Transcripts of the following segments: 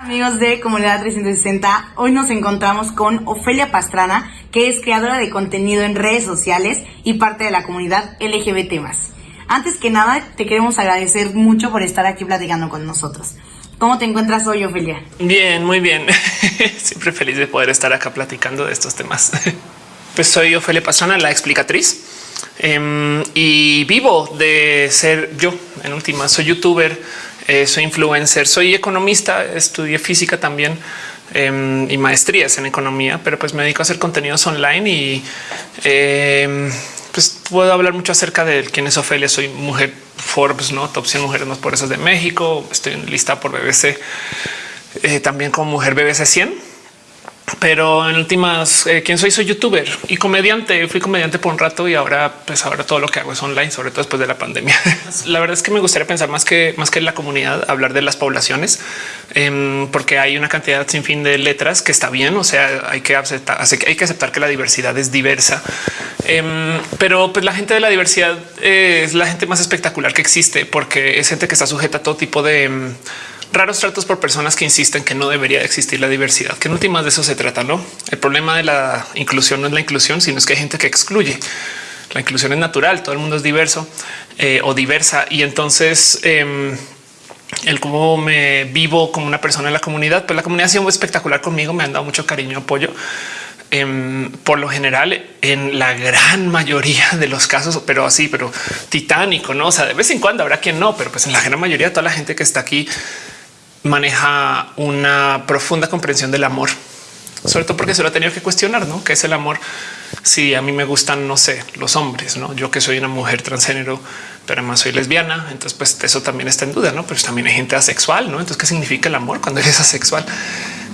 Amigos de Comunidad 360, hoy nos encontramos con Ofelia Pastrana, que es creadora de contenido en redes sociales y parte de la comunidad LGBT. Antes que nada, te queremos agradecer mucho por estar aquí platicando con nosotros. ¿Cómo te encuentras hoy, Ofelia? Bien, muy bien. Siempre feliz de poder estar acá platicando de estos temas. Pues soy Ofelia Pastrana, la explicatriz, em, y vivo de ser yo. En última, soy youtuber eh, soy influencer, soy economista, estudié física también em, y maestrías en economía, pero pues me dedico a hacer contenidos online y em, pues puedo hablar mucho acerca de quién es Ofelia. Soy mujer Forbes, no top 100 mujeres más poderosas de México. Estoy en lista por BBC, eh, también como mujer BBC 100 pero en últimas, eh, quién soy? Soy youtuber y comediante. Fui comediante por un rato y ahora, pues ahora todo lo que hago es online, sobre todo después de la pandemia. la verdad es que me gustaría pensar más que más que la comunidad, hablar de las poblaciones, em, porque hay una cantidad sin fin de letras que está bien. O sea, hay que aceptar, hay que aceptar que la diversidad es diversa, em, pero pues la gente de la diversidad es la gente más espectacular que existe, porque es gente que está sujeta a todo tipo de em, raros tratos por personas que insisten que no debería existir la diversidad, que en últimas de eso se trata. No, el problema de la inclusión no es la inclusión, sino es que hay gente que excluye. La inclusión es natural, todo el mundo es diverso eh, o diversa. Y entonces em, el cómo me vivo como una persona en la comunidad, pues la comunidad ha sido espectacular conmigo, me han dado mucho cariño, apoyo. Em, por lo general, en la gran mayoría de los casos, pero así, pero titánico, no? O sea, de vez en cuando habrá quien no, pero pues en la gran mayoría, toda la gente que está aquí maneja una profunda comprensión del amor, sobre todo porque se lo ha tenido que cuestionar, ¿no? Que es el amor. Si a mí me gustan, no sé, los hombres, ¿no? Yo que soy una mujer transgénero, pero además soy lesbiana, entonces pues eso también está en duda, ¿no? Pero también hay gente asexual, ¿no? Entonces, ¿qué significa el amor cuando eres asexual?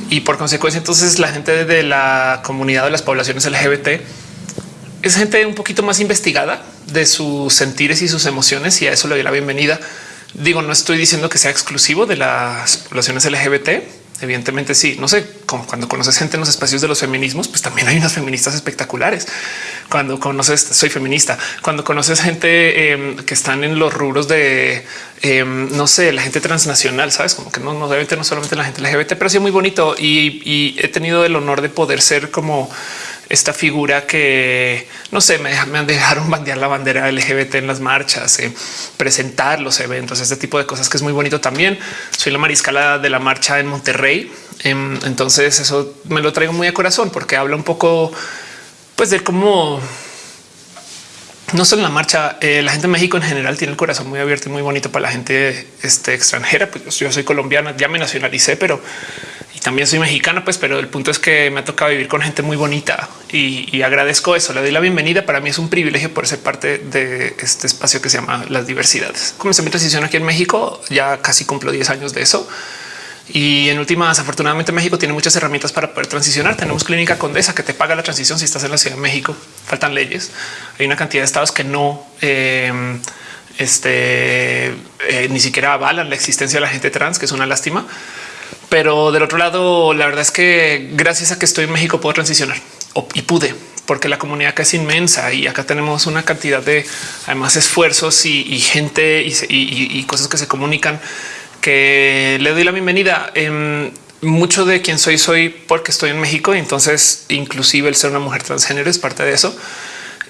Y por consecuencia, entonces la gente de la comunidad de las poblaciones LGBT es gente un poquito más investigada de sus sentires y sus emociones y a eso le doy la bienvenida Digo, no estoy diciendo que sea exclusivo de las poblaciones LGBT. Evidentemente sí, no sé, como cuando conoces gente en los espacios de los feminismos, pues también hay unas feministas espectaculares. Cuando conoces, soy feminista, cuando conoces gente em, que están en los rubros de, em, no sé, la gente transnacional, sabes, como que no, no debe no solamente la gente LGBT, pero sí muy bonito y he tenido el honor de poder ser como esta figura que no sé, me, me dejaron bandear la bandera LGBT en las marchas, eh, presentar los eventos, este tipo de cosas que es muy bonito también. Soy la mariscala de la marcha en Monterrey. Em, entonces eso me lo traigo muy a corazón porque habla un poco pues de cómo no solo en la marcha, eh, la gente de México en general tiene el corazón muy abierto y muy bonito para la gente este, extranjera. Pues yo soy colombiana, ya me nacionalicé, pero también soy mexicana, pues, pero el punto es que me ha tocado vivir con gente muy bonita y, agradezco eso. Le doy la bienvenida. Para mí es un privilegio por ser parte de este espacio que se llama las diversidades. Comencé mi transición aquí en México, ya casi cumplo 10 años de eso. Y en últimas, afortunadamente México tiene muchas herramientas para poder transicionar. Tenemos clínica condesa que te paga la transición si estás en la Ciudad de México. Faltan leyes. Hay una cantidad de estados que no eh, este, eh, ni siquiera avalan la existencia de la gente trans, que es una lástima. Pero del otro lado, la verdad es que gracias a que estoy en México puedo transicionar y pude porque la comunidad acá es inmensa y acá tenemos una cantidad de además esfuerzos y, gente y, cosas que se comunican que le doy la bienvenida. en mucho de quien soy, soy porque estoy en México y entonces inclusive el ser una mujer transgénero es parte de eso.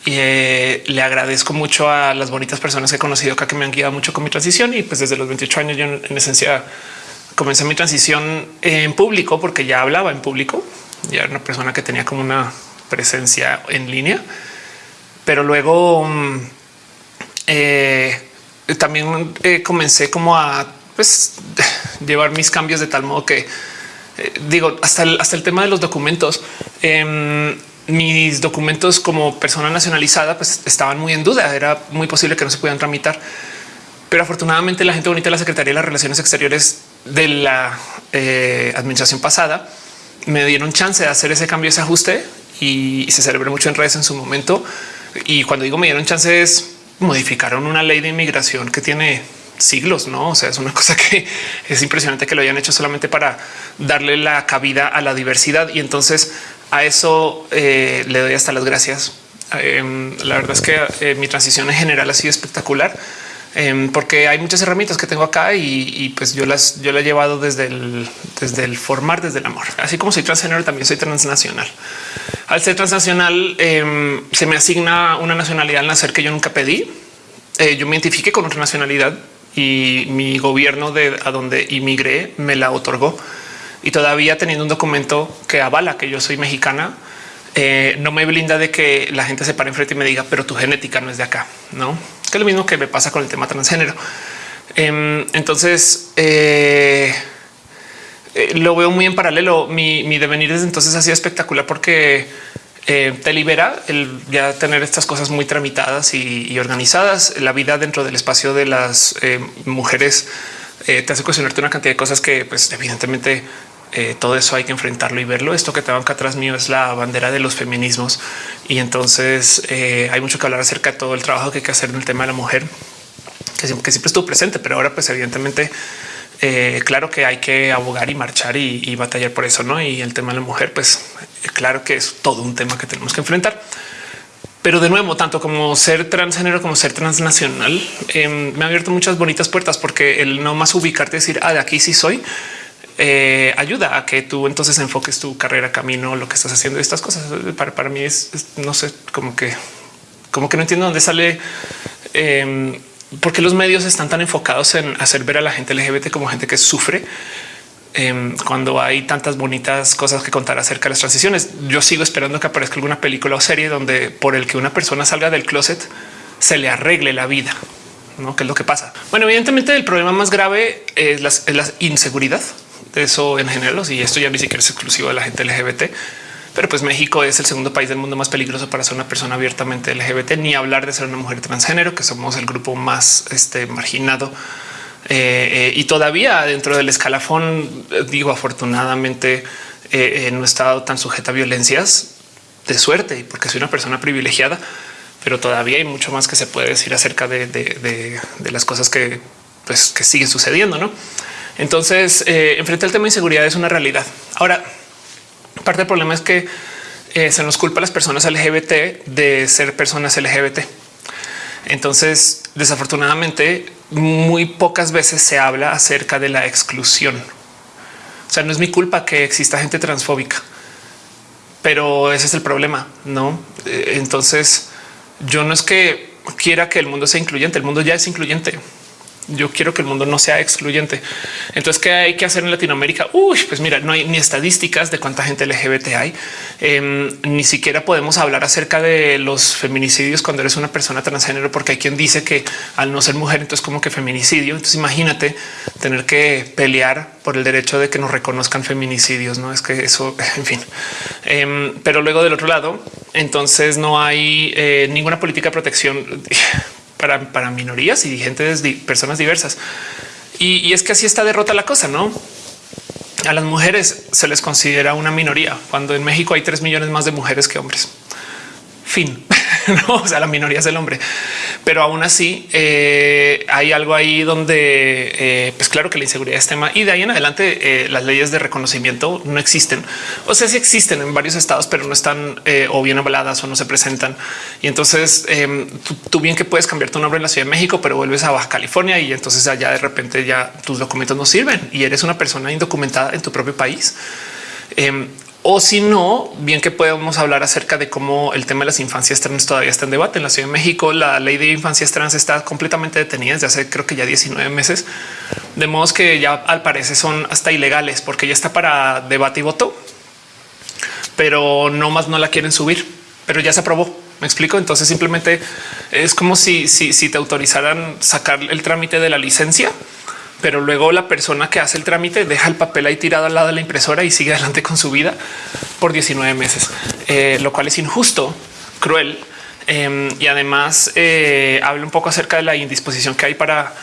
Y eh, le agradezco mucho a las bonitas personas que he conocido acá que me han guiado mucho con mi transición y pues desde los 28 años yo en esencia comencé mi transición en público porque ya hablaba en público. Ya era una persona que tenía como una presencia en línea, pero luego mm, eh, también eh, comencé como a pues, llevar mis cambios de tal modo que eh, digo hasta el, hasta el tema de los documentos. Em, mis documentos como persona nacionalizada pues estaban muy en duda. Era muy posible que no se pudieran tramitar, pero afortunadamente la gente bonita de la Secretaría de las Relaciones Exteriores de la eh, administración pasada me dieron chance de hacer ese cambio, ese ajuste y, se celebró mucho en redes en su momento. Y cuando digo me dieron chance es modificaron una ley de inmigración que tiene siglos, no? O sea, es una cosa que es impresionante que lo hayan hecho solamente para darle la cabida a la diversidad. Y entonces a eso eh, le doy hasta las gracias. Em, la verdad es que eh, mi transición en general ha sido espectacular Em, porque hay muchas herramientas que tengo acá y, pues yo las yo la he llevado desde el, desde el formar, desde el amor. Así como soy transgénero, también soy transnacional. Al ser transnacional, em, se me asigna una nacionalidad al nacer que yo nunca pedí. Eh, yo me identifique con otra nacionalidad y mi gobierno de a donde inmigré me la otorgó. Y todavía teniendo un documento que avala que yo soy mexicana, eh, no me blinda de que la gente se pare enfrente y me diga, pero tu genética no es de acá, no? Que es lo mismo que me pasa con el tema transgénero. Em, entonces, eh, eh, lo veo muy en paralelo. Mi, devenir desde entonces ha sido espectacular porque te libera el ya tener estas cosas muy tramitadas y, organizadas. La vida dentro del espacio de las mujeres te hace cuestionarte una cantidad de cosas que, pues, evidentemente eh, todo eso hay que enfrentarlo y verlo. Esto que tengo acá atrás mío es la bandera de los feminismos y entonces eh, hay mucho que hablar acerca de todo el trabajo que hay que hacer en el tema de la mujer, que siempre, estuvo presente, pero ahora pues evidentemente eh, claro que hay que abogar y marchar y, batallar por eso, ¿no? Y el tema de la mujer, pues claro que es todo un tema que tenemos que enfrentar. Pero de nuevo, tanto como ser transgénero como ser transnacional, em, me ha abierto muchas bonitas puertas porque el no más ubicarte decir, ah, de aquí sí soy, eh, ayuda a que tú entonces enfoques tu carrera, camino, lo que estás haciendo. Estas cosas para, para mí es, no sé, como que, como que no entiendo dónde sale. Eh, porque los medios están tan enfocados en hacer ver a la gente LGBT como gente que sufre em, cuando hay tantas bonitas cosas que contar acerca de las transiciones. Yo sigo esperando que aparezca alguna película o serie donde por el que una persona salga del closet se le arregle la vida. ¿no? ¿Qué es lo que pasa? Bueno, evidentemente el problema más grave es la inseguridad eso en general, y esto ya ni siquiera es exclusivo de la gente LGBT, pero pues México es el segundo país del mundo más peligroso para ser una persona abiertamente LGBT, ni hablar de ser una mujer transgénero, que somos el grupo más este, marginado. Eh, eh, y todavía dentro del escalafón, digo, afortunadamente eh, no he estado tan sujeta a violencias de suerte, porque soy una persona privilegiada, pero todavía hay mucho más que se puede decir acerca de, de las cosas que, pues, que siguen sucediendo, ¿no? Entonces, eh, enfrentar el tema de inseguridad es una realidad. Ahora, parte del problema es que eh, se nos culpa a las personas LGBT de ser personas LGBT. Entonces, desafortunadamente, muy pocas veces se habla acerca de la exclusión. O sea, no es mi culpa que exista gente transfóbica, pero ese es el problema, no? Eh, entonces, yo no es que quiera que el mundo sea incluyente, el mundo ya es incluyente yo quiero que el mundo no sea excluyente. Entonces, ¿qué hay que hacer en Latinoamérica? Uy, pues mira, no hay ni estadísticas de cuánta gente LGBT hay. Em, ni siquiera podemos hablar acerca de los feminicidios cuando eres una persona transgénero, porque hay quien dice que al no ser mujer, entonces como que feminicidio. Entonces imagínate tener que pelear por el derecho de que nos reconozcan feminicidios. No es que eso, en fin. Em, pero luego del otro lado, entonces no hay eh, ninguna política de protección para, minorías y gente de personas diversas. Y, es que así está derrota la cosa, ¿no? A las mujeres se les considera una minoría, cuando en México hay tres millones más de mujeres que hombres. Fin. no, o sea, la minoría es el hombre, pero aún así eh, hay algo ahí donde, eh, pues claro que la inseguridad es tema y de ahí en adelante eh, las leyes de reconocimiento no existen. O sea, sí existen en varios estados, pero no están o bien avaladas o no se presentan. Y entonces em, tú, bien que puedes cambiar tu nombre en la Ciudad de México, pero vuelves a Baja California y entonces allá de repente ya tus documentos no sirven y eres una persona indocumentada en tu propio país. O si no, bien que podemos hablar acerca de cómo el tema de las infancias trans todavía está en debate. En la Ciudad de México, la ley de infancias trans está completamente detenida desde hace creo que ya 19 meses, de modo que ya al parecer son hasta ilegales porque ya está para debate y voto, pero no más no la quieren subir, pero ya se aprobó. Me explico. Entonces simplemente es como si, si, si te autorizaran sacar el trámite de la licencia pero luego la persona que hace el trámite deja el papel ahí tirado al lado de la impresora y sigue adelante con su vida por 19 meses, eh, lo cual es injusto, cruel. Em, y además eh, habla un poco acerca de la indisposición que hay para,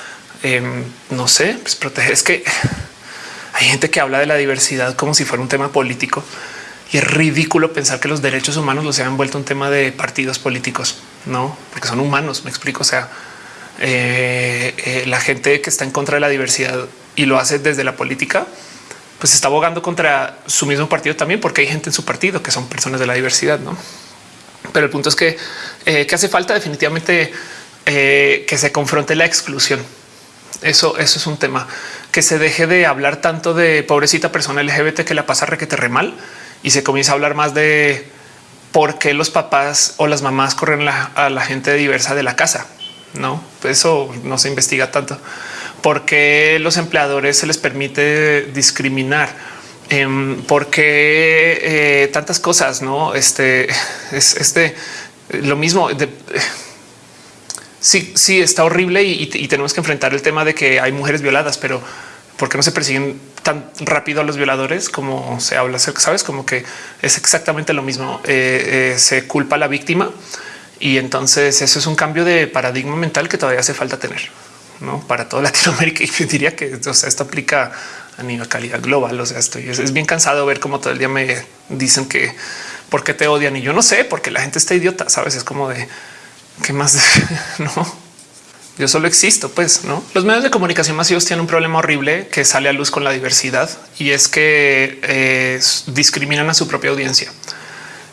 em, no sé, pues proteger. Es que hay gente que habla de la diversidad como si fuera un tema político y es ridículo pensar que los derechos humanos los han vuelto un tema de partidos políticos, no, porque son humanos. Me explico. O sea, eh, eh, la gente que está en contra de la diversidad y lo hace desde la política, pues está abogando contra su mismo partido también, porque hay gente en su partido que son personas de la diversidad, ¿no? Pero el punto es que, eh, hace falta definitivamente que se confronte la exclusión. Eso, eso es un tema que se deje de hablar tanto de pobrecita persona LGBT que la pasa requete re mal y se comienza a hablar más de por qué los papás o las mamás corren a la gente diversa de la casa. No, eso no se investiga tanto. ¿Por qué los empleadores se les permite discriminar? Em, ¿Por qué eh, tantas cosas? No, este es este lo mismo. sí, sí, está horrible y, tenemos que enfrentar el tema de que hay mujeres violadas, pero ¿por qué no se persiguen tan rápido a los violadores como se habla? Sabes, como que es exactamente lo mismo. Eh, eh, se culpa a la víctima y entonces eso es un cambio de paradigma mental que todavía hace falta tener para toda Latinoamérica. Y diría que esto aplica a nivel calidad global. O sea, estoy es, bien cansado ver cómo todo el día me dicen que por qué te odian y yo no sé, porque la gente está idiota. Sabes, es como de qué más no. Yo solo existo, pues no. Los medios de comunicación masivos tienen un problema horrible que sale a luz con la diversidad y es que eh, discriminan a su propia audiencia.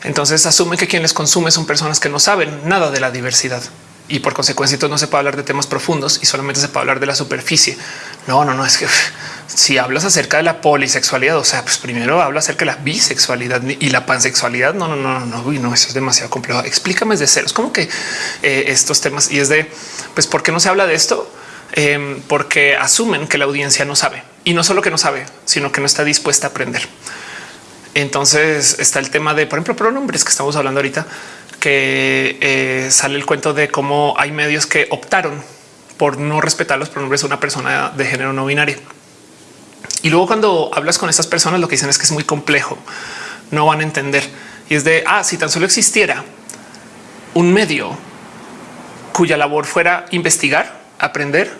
Entonces asumen que quienes consumen son personas que no saben nada de la diversidad y por consecuencia no se puede hablar de temas profundos y solamente se puede hablar de la superficie. No, no, no es que si hablas acerca de la polisexualidad, o sea, pues primero habla acerca de la bisexualidad y la pansexualidad. No, no, no, no, no, no eso es demasiado complejo. Explícame de ceros, como que eh, estos temas y es de pues, ¿por qué no se habla de esto? Em, porque asumen que la audiencia no sabe y no solo que no sabe, sino que no está dispuesta a aprender. Entonces está el tema de, por ejemplo, pronombres que estamos hablando ahorita que eh, sale el cuento de cómo hay medios que optaron por no respetar los pronombres de una persona de género no binario. Y luego cuando hablas con estas personas, lo que dicen es que es muy complejo, no van a entender. Y es de, ah, si tan solo existiera un medio cuya labor fuera investigar, aprender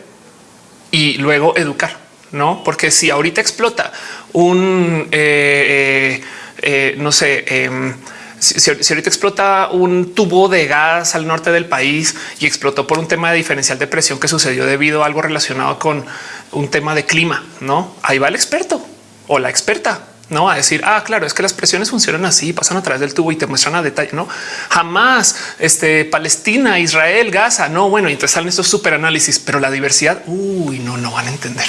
y luego educar, no? Porque si ahorita explota un, eh, eh, no sé, em, si, ahorita explota un tubo de gas al norte del país y explotó por un tema de diferencial de presión que sucedió debido a algo relacionado con un tema de clima, no ahí va el experto o la experta no a decir, ah, claro, es que las presiones funcionan así, pasan a través del tubo y te muestran a detalle. No jamás este Palestina, Israel, Gaza. No, bueno, entonces salen estos super análisis, pero la diversidad, uy, no, no van a entender.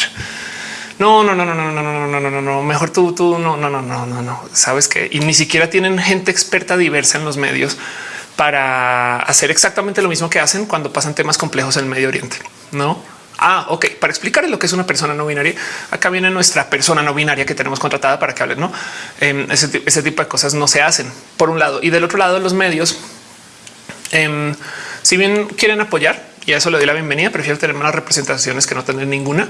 No, no, no, no, no, no, no, no, no, no, no. Mejor tú, tú, no, no, no, no, no, no. Sabes que y ni siquiera tienen gente experta diversa en los medios para hacer exactamente lo mismo que hacen cuando pasan temas complejos en el Medio Oriente. No. Ah, ok. Para explicar lo que es una persona no binaria, acá viene nuestra persona no binaria que tenemos contratada para que hable. No ese, ese, tipo de cosas no se hacen por un lado y del otro lado, los medios, si bien quieren apoyar y a eso le doy la bienvenida, prefiero tener más representaciones que no tener ninguna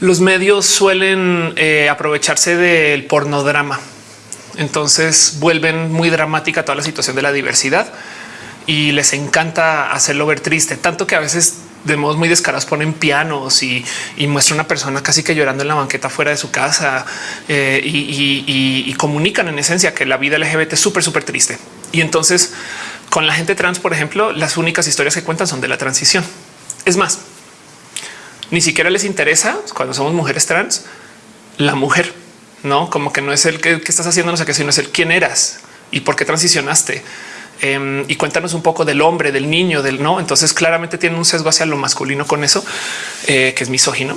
los medios suelen eh, aprovecharse del pornodrama. Entonces vuelven muy dramática toda la situación de la diversidad y les encanta hacerlo ver triste, tanto que a veces de modos muy descarados ponen pianos y, muestra una persona casi que llorando en la banqueta fuera de su casa eh, y, comunican en esencia que la vida LGBT es súper, súper triste. Y entonces con la gente trans, por ejemplo, las únicas historias que cuentan son de la transición. Es más, ni siquiera les interesa cuando somos mujeres trans, la mujer, no como que no es el que, estás haciendo, no sé qué, sino es el quién eras y por qué transicionaste. Em, y cuéntanos un poco del hombre, del niño, del no. Entonces claramente tiene un sesgo hacia lo masculino con eso, eh, que es misógino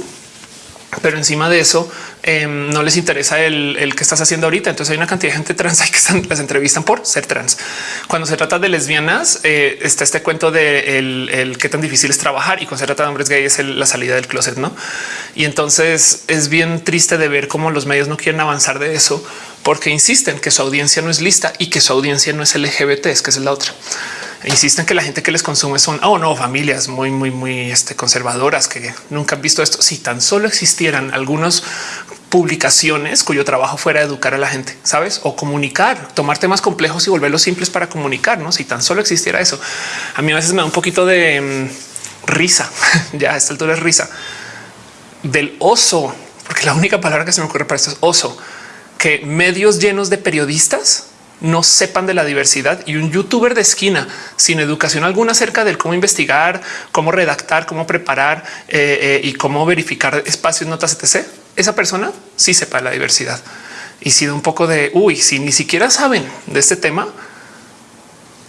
pero encima de eso em, no les interesa el, que estás haciendo ahorita. Entonces hay una cantidad de gente trans que están, las entrevistan por ser trans. Cuando se trata de lesbianas, eh, está este cuento de el, qué tan difícil es trabajar y cuando se trata de hombres gays es la salida del closet, no? Y entonces es bien triste de ver cómo los medios no quieren avanzar de eso porque insisten que su audiencia no es lista y que su audiencia no es LGBT, es que es la otra insisten que la gente que les consume son oh no familias muy, muy, muy este, conservadoras que nunca han visto esto. Si tan solo existieran algunas publicaciones cuyo trabajo fuera educar a la gente, sabes, o comunicar, tomar temas complejos y volverlos simples para comunicar. No, si tan solo existiera eso, a mí a veces me da un poquito de mm, risa. ya a esta altura es risa del oso, porque la única palabra que se me ocurre para esto es oso, que medios llenos de periodistas no sepan de la diversidad y un youtuber de esquina sin educación alguna acerca de cómo investigar, cómo redactar, cómo preparar eh, eh, y cómo verificar espacios, notas, etc. Esa persona sí sepa la diversidad y si de un poco de uy, si ni siquiera saben de este tema,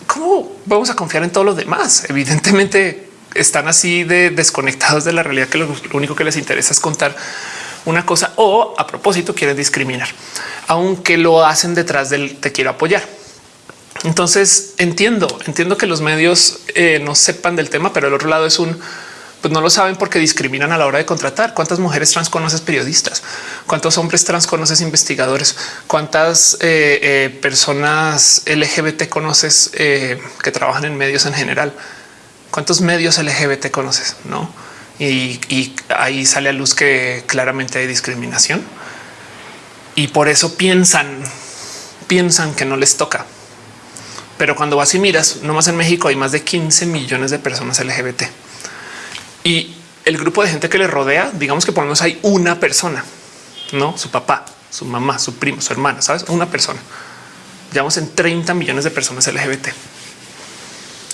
¿cómo vamos a confiar en todos los demás? Evidentemente están así de desconectados de la realidad que lo, único que les interesa es contar una cosa o a propósito quieren discriminar, aunque lo hacen detrás del te quiero apoyar. Entonces entiendo, entiendo que los medios eh, no sepan del tema, pero el otro lado es un pues no lo saben porque discriminan a la hora de contratar. ¿Cuántas mujeres trans conoces periodistas? ¿Cuántos hombres trans conoces investigadores? ¿Cuántas eh, eh, personas LGBT conoces que trabajan en medios en general? ¿Cuántos medios LGBT conoces? No. Y, ahí sale a luz que claramente hay discriminación y por eso piensan, piensan que no les toca. Pero cuando vas y miras, no más en México hay más de 15 millones de personas LGBT y el grupo de gente que le rodea, digamos que por lo menos hay una persona, no su papá, su mamá, su primo, su hermana, sabes, una persona. Llevamos en 30 millones de personas LGBT.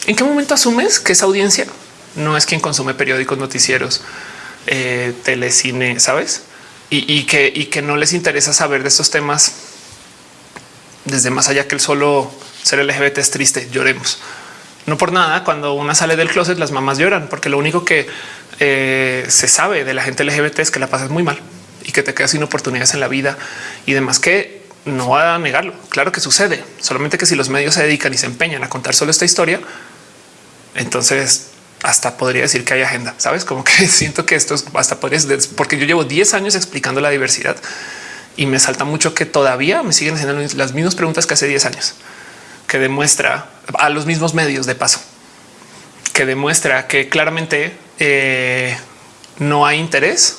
¿En qué momento asumes que esa audiencia no es quien consume periódicos, noticieros, eh, telecine, sabes? Y, que, no les interesa saber de estos temas desde más allá que el solo ser LGBT es triste, lloremos. No por nada, cuando una sale del closet, las mamás lloran, porque lo único que eh, se sabe de la gente LGBT es que la pasas muy mal y que te quedas sin oportunidades en la vida y demás que no va a negarlo. Claro que sucede, solamente que si los medios se dedican y se empeñan a contar solo esta historia, entonces hasta podría decir que hay agenda. Sabes como que siento que esto es hasta podrías, porque yo llevo 10 años explicando la diversidad y me salta mucho que todavía me siguen haciendo las mismas preguntas que hace 10 años, que demuestra a los mismos medios de paso, que demuestra que claramente eh, no hay interés,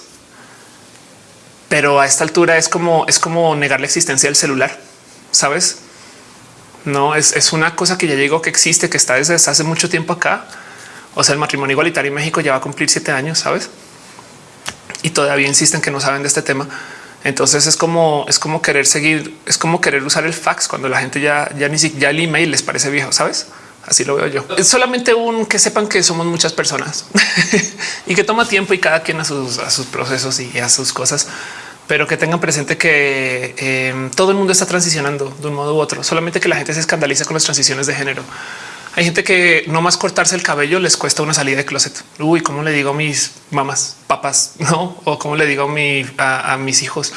pero a esta altura es como es como negar la existencia del celular. Sabes? No es, es una cosa que ya llegó, que existe, que está desde hace mucho tiempo acá o sea, el matrimonio igualitario en México ya va a cumplir siete años, sabes? Y todavía insisten que no saben de este tema. Entonces es como es como querer seguir, es como querer usar el fax cuando la gente ya, ya ni siquiera el email les parece viejo, sabes? Así lo veo yo. Es solamente un que sepan que somos muchas personas y que toma tiempo y cada quien a sus, a sus procesos y a sus cosas, pero que tengan presente que eh, todo el mundo está transicionando de un modo u otro, solamente que la gente se escandaliza con las transiciones de género. Hay gente que no más cortarse el cabello les cuesta una salida de closet. Uy, cómo le digo a mis mamás, papás, no? O cómo le digo a, mi, a, mis hijos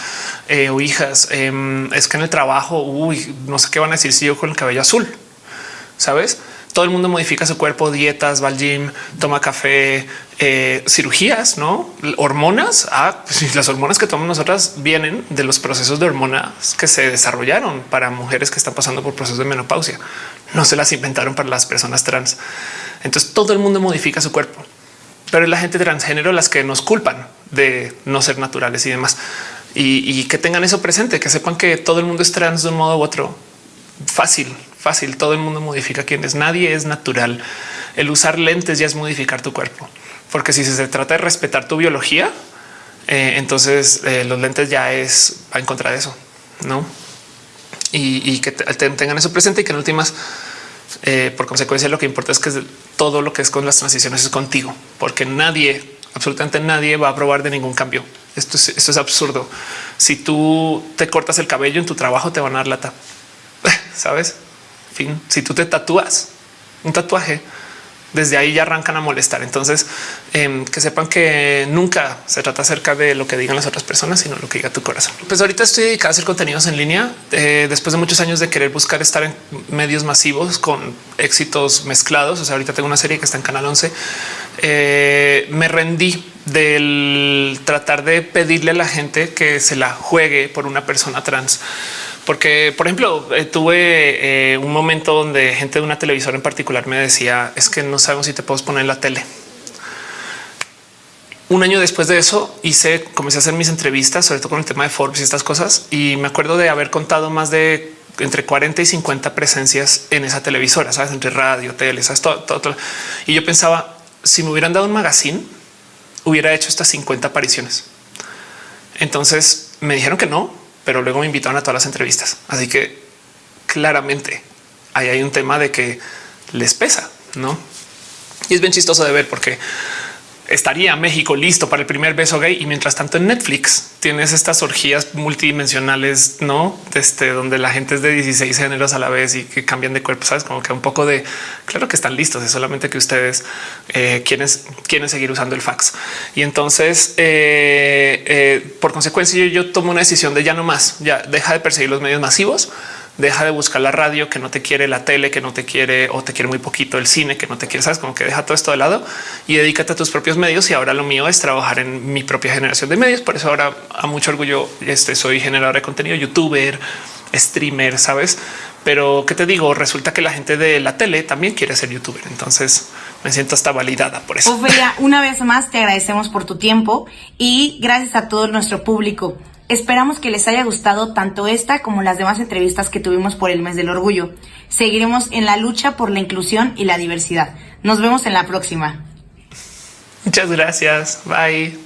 eh, o hijas. Em, es que en el trabajo, uy, no sé qué van a decir si yo con el cabello azul, sabes? Todo el mundo modifica su cuerpo, dietas, va al gym, toma café, eh, cirugías, no hormonas. Ah, pues las hormonas que tomamos nosotras vienen de los procesos de hormonas que se desarrollaron para mujeres que están pasando por procesos de menopausia. No se las inventaron para las personas trans. Entonces todo el mundo modifica su cuerpo, pero es la gente transgénero las que nos culpan de no ser naturales y demás. Y, y que tengan eso presente, que sepan que todo el mundo es trans de un modo u otro. Fácil, fácil. Todo el mundo modifica quién es. Nadie es natural. El usar lentes ya es modificar tu cuerpo, porque si se trata de respetar tu biología, eh, entonces eh, los lentes ya es va en contra de eso, no? Y, que tengan eso presente y que en últimas, eh, por consecuencia, lo que importa es que todo lo que es con las transiciones es contigo, porque nadie, absolutamente nadie va a probar de ningún cambio. Esto es, esto es absurdo. Si tú te cortas el cabello en tu trabajo, te van a dar lata. Sabes? Fin, si tú te tatúas un tatuaje, desde ahí ya arrancan a molestar. Entonces, em, que sepan que nunca se trata acerca de lo que digan las otras personas, sino lo que diga tu corazón. Pues ahorita estoy dedicado a hacer contenidos en línea eh, después de muchos años de querer buscar estar en medios masivos con éxitos mezclados. O sea, ahorita tengo una serie que está en Canal 11. Eh, me rendí del tratar de pedirle a la gente que se la juegue por una persona trans porque, por ejemplo, eh, tuve eh, un momento donde gente de una televisora en particular me decía es que no sabemos si te puedes poner en la tele. Un año después de eso hice, comencé a hacer mis entrevistas, sobre todo con el tema de Forbes y estas cosas. Y me acuerdo de haber contado más de entre 40 y 50 presencias en esa televisora, sabes, entre radio, tele, sabes, todo, todo. Y yo pensaba, si me hubieran dado un magazine, hubiera hecho estas 50 apariciones. Entonces me dijeron que no, pero luego me invitaron a todas las entrevistas. Así que claramente ahí hay un tema de que les pesa, no? Y es bien chistoso de ver porque estaría México listo para el primer beso gay y mientras tanto en Netflix tienes estas orgías multidimensionales, no este, donde la gente es de 16 géneros a la vez y que cambian de cuerpo. Sabes como que un poco de claro que están listos, es solamente que ustedes eh, quieren, quieren seguir usando el fax. Y entonces, eh, eh, por consecuencia, yo, yo tomo una decisión de ya no más, ya deja de perseguir los medios masivos deja de buscar la radio que no te quiere, la tele que no te quiere o te quiere muy poquito, el cine que no te quiere, sabes como que deja todo esto de lado y dedícate a tus propios medios. Y ahora lo mío es trabajar en mi propia generación de medios. Por eso ahora a mucho orgullo este, soy generador de contenido, youtuber, streamer, sabes? Pero qué te digo, resulta que la gente de la tele también quiere ser youtuber. Entonces me siento hasta validada por eso. Una vez más te agradecemos por tu tiempo y gracias a todo nuestro público. Esperamos que les haya gustado tanto esta como las demás entrevistas que tuvimos por el mes del orgullo. Seguiremos en la lucha por la inclusión y la diversidad. Nos vemos en la próxima. Muchas gracias. Bye.